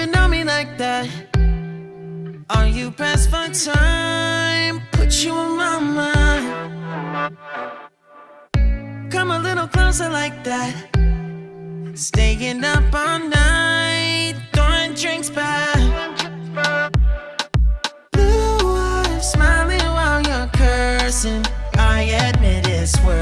even know me like that. Are you pressed for time? Put you in my mind. Come a little closer like that. Staying up all night, throwing drinks back. Blue eyes smiling while you're cursing. I admit it's worth.